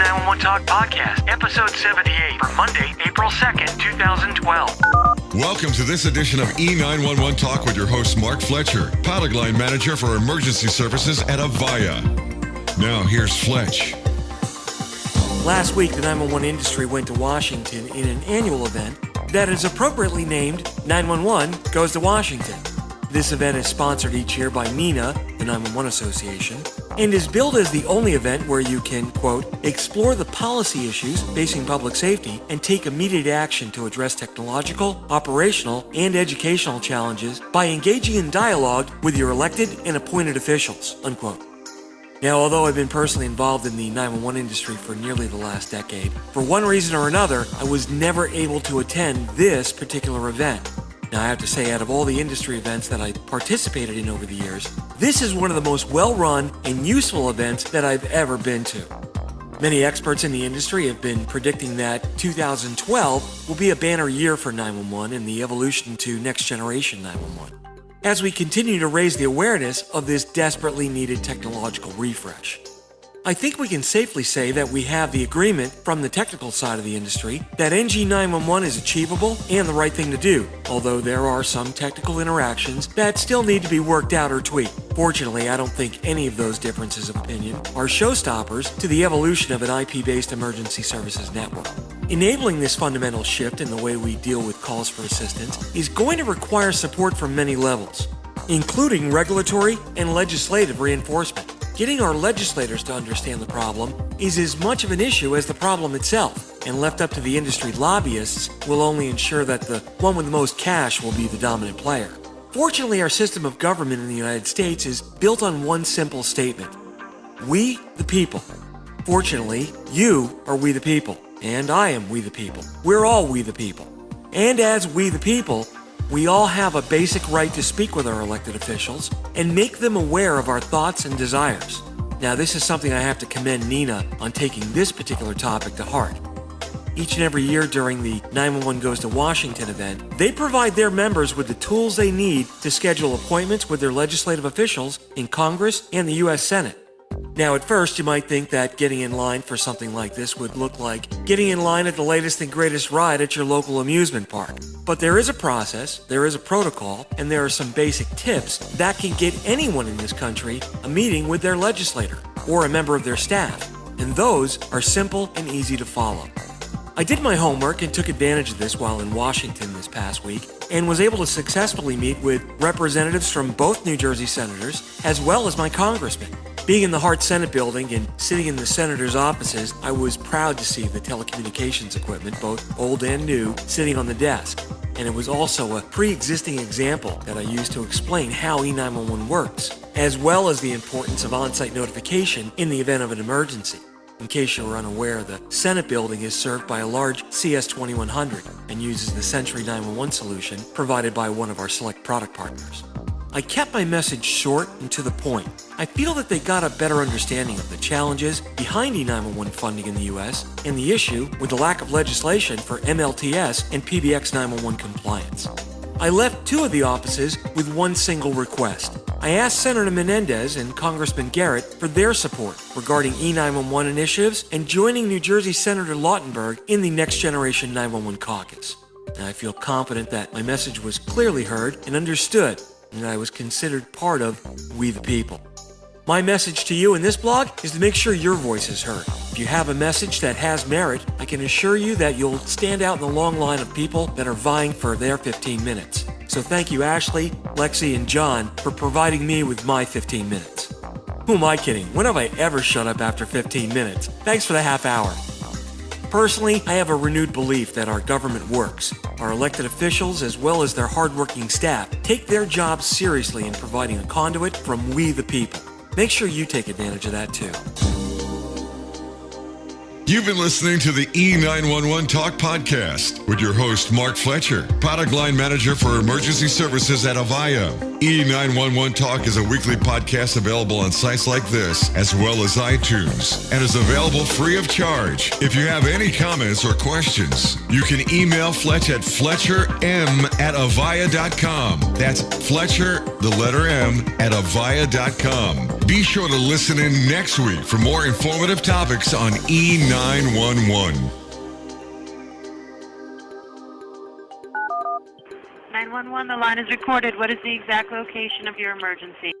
E911 Talk Podcast, episode 78 for Monday, April 2nd, 2012. Welcome to this edition of E911 Talk with your host, Mark Fletcher, pilot line manager for emergency services at Avaya. Now, here's Fletch. Last week, the 911 industry went to Washington in an annual event that is appropriately named 911 Goes to Washington. This event is sponsored each year by NENA, the 911 Association, and is billed as the only event where you can, quote, explore the policy issues facing public safety and take immediate action to address technological, operational, and educational challenges by engaging in dialogue with your elected and appointed officials, unquote. Now, although I've been personally involved in the 911 industry for nearly the last decade, for one reason or another, I was never able to attend this particular event. Now, I have to say, out of all the industry events that I participated in over the years, this is one of the most well run and useful events that I've ever been to. Many experts in the industry have been predicting that 2012 will be a banner year for 911 and the evolution to next generation 911, as we continue to raise the awareness of this desperately needed technological refresh. I think we can safely say that we have the agreement from the technical side of the industry that NG911 is achievable and the right thing to do, although there are some technical interactions that still need to be worked out or tweaked. Fortunately, I don't think any of those differences of opinion are showstoppers to the evolution of an IP based emergency services network. Enabling this fundamental shift in the way we deal with calls for assistance is going to require support from many levels, including regulatory and legislative reinforcement. Getting our legislators to understand the problem is as much of an issue as the problem itself, and left up to the industry lobbyists will only ensure that the one with the most cash will be the dominant player. Fortunately, our system of government in the United States is built on one simple statement We, the people. Fortunately, you are we the people, and I am we the people. We're all we the people. And as we the people, we all have a basic right to speak with our elected officials and make them aware of our thoughts and desires. Now, this is something I have to commend NENA on taking this particular topic to heart. Each and every year during the 911 Goes to Washington event, they provide their members with the tools they need to schedule appointments with their legislative officials in Congress and the U.S. Senate. Now, at first, you might think that getting in line for something like this would look like getting in line at the latest and greatest ride at your local amusement park. But there is a process, there is a protocol, and there are some basic tips that can get anyone in this country a meeting with their legislator or a member of their staff. And those are simple and easy to follow. I did my homework and took advantage of this while in Washington this past week and was able to successfully meet with representatives from both New Jersey senators as well as my congressman. Being in the Hart Senate building and sitting in the senator's offices, I was proud to see the telecommunications equipment, both old and new, sitting on the desk. And it was also a pre existing example that I used to explain how E911 works, as well as the importance of on site notification in the event of an emergency. In case you were unaware, the Senate building is served by a large CS2100 and uses the Century 911 solution provided by one of our select product partners. I kept my message short and to the point. I feel that they got a better understanding of the challenges behind E911 funding in the US and the issue with the lack of legislation for MLTS and PBX 911 compliance. I left two of the offices with one single request. I asked Senator Menendez and Congressman Garrett for their support regarding E911 initiatives and joining New Jersey Senator Lautenberg in the Next Generation 911 caucus. And I feel confident that my message was clearly heard and understood and I was considered part of We the People. My message to you in this blog is to make sure your voice is heard. If you have a message that has merit, I can assure you that you'll stand out in the long line of people that are vying for their 15 minutes. So thank you, Ashley, Lexi, and John, for providing me with my 15 minutes. Who am I kidding? When have I ever shut up after 15 minutes? Thanks for the half hour. Personally, I have a renewed belief that our government works. Our elected officials, as well as their hardworking staff, take their jobs seriously in providing a conduit from we the people. Make sure you take advantage of that too. You've been listening to the E911 Talk Podcast with your host, Mark Fletcher, product line manager for emergency services at Avaya. E911 Talk is a weekly podcast available on sites like this, as well as iTunes, and is available free of charge. If you have any comments or questions, you can email Fletch at fletcherm at avaya.com. That's Fletcher the letter M, at avaya.com. Be sure to listen in next week for more informative topics on E911. 911, the line is recorded. What is the exact location of your emergency?